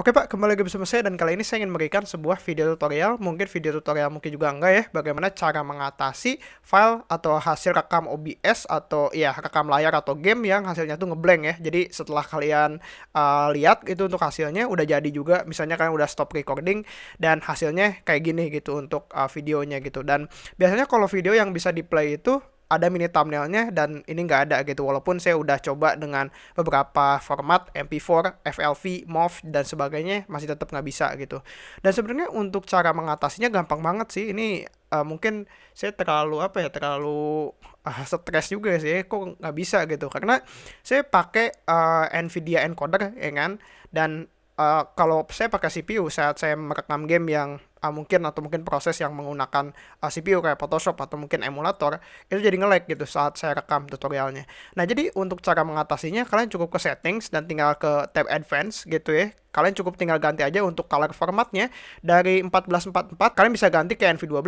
Oke Pak, kembali lagi bersama saya dan kali ini saya ingin memberikan sebuah video tutorial, mungkin video tutorial mungkin juga enggak ya, bagaimana cara mengatasi file atau hasil rekam OBS atau ya rekam layar atau game yang hasilnya tuh ngeblank ya. Jadi setelah kalian uh, lihat itu untuk hasilnya udah jadi juga, misalnya kalian udah stop recording dan hasilnya kayak gini gitu untuk uh, videonya gitu. Dan biasanya kalau video yang bisa di play itu ada mini thumbnailnya dan ini nggak ada gitu. Walaupun saya udah coba dengan beberapa format MP4, FLV, MOV dan sebagainya masih tetap nggak bisa gitu. Dan sebenarnya untuk cara mengatasinya gampang banget sih. Ini uh, mungkin saya terlalu apa ya terlalu uh, stres juga sih. Kok nggak bisa gitu? Karena saya pakai uh, Nvidia encoder ya kan? Dan uh, kalau saya pakai CPU saat saya merekam game yang uh, mungkin atau mungkin proses yang menggunakan uh, ah, CPU kayak Photoshop atau mungkin emulator itu jadi nge-lag gitu saat saya rekam tutorialnya. Nah, jadi untuk cara mengatasinya kalian cukup ke settings dan tinggal ke tab advance gitu ya kalian cukup tinggal ganti aja untuk color formatnya dari 1444 kalian bisa ganti ke NV12,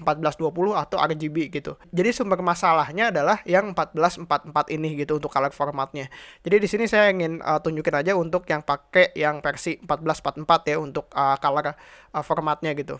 1420 atau RGB gitu. Jadi sumber masalahnya adalah yang 1444 ini gitu untuk color formatnya. Jadi di sini saya ingin uh, tunjukin aja untuk yang pakai yang versi 1444 ya untuk uh, color uh, formatnya gitu.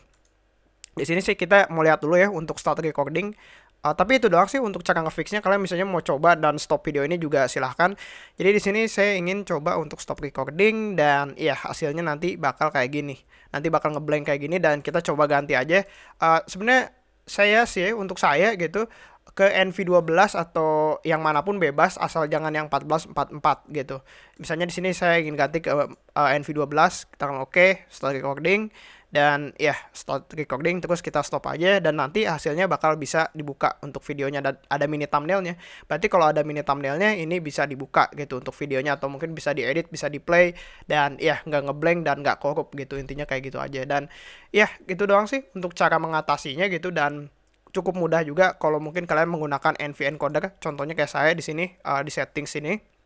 Di sini sih kita mau lihat dulu ya untuk start recording. Uh, tapi itu doang sih untuk cara ngefixnya. Kalian misalnya mau coba dan stop video ini juga silahkan. Jadi di sini saya ingin coba untuk stop recording dan ya hasilnya nanti bakal kayak gini. Nanti bakal ngeblank kayak gini dan kita coba ganti aja. Uh, Sebenarnya saya sih untuk saya gitu ke NV12 atau yang mana pun bebas asal jangan yang 1444 gitu. Misalnya di sini saya ingin ganti ke uh, NV12, kita oke, okay, start recording dan ya start recording terus kita stop aja dan nanti hasilnya bakal bisa dibuka untuk videonya. Dan ada mini thumbnailnya. Berarti kalau ada mini thumbnailnya ini bisa dibuka gitu untuk videonya atau mungkin bisa diedit bisa di play dan ya nggak ngeblank dan nggak korup gitu. Intinya kayak gitu aja. Dan ya gitu doang sih untuk cara mengatasinya gitu. Dan cukup mudah juga kalau mungkin kalian menggunakan NV encoder. Contohnya kayak saya di sini uh, di setting sini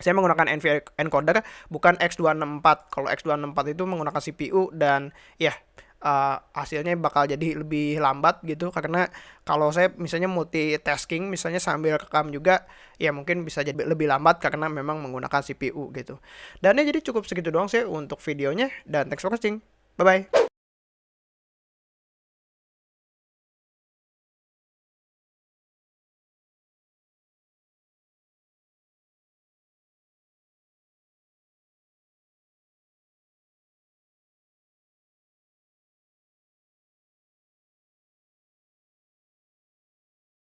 saya menggunakan NVIDIA encoder bukan X264. Kalau X264 itu menggunakan CPU dan ya uh, hasilnya bakal jadi lebih lambat gitu karena kalau saya misalnya multitasking misalnya sambil rekam juga ya mungkin bisa jadi lebih lambat karena memang menggunakan CPU gitu. Dan ya jadi cukup segitu doang sih untuk videonya dan thanks for watching. Bye bye.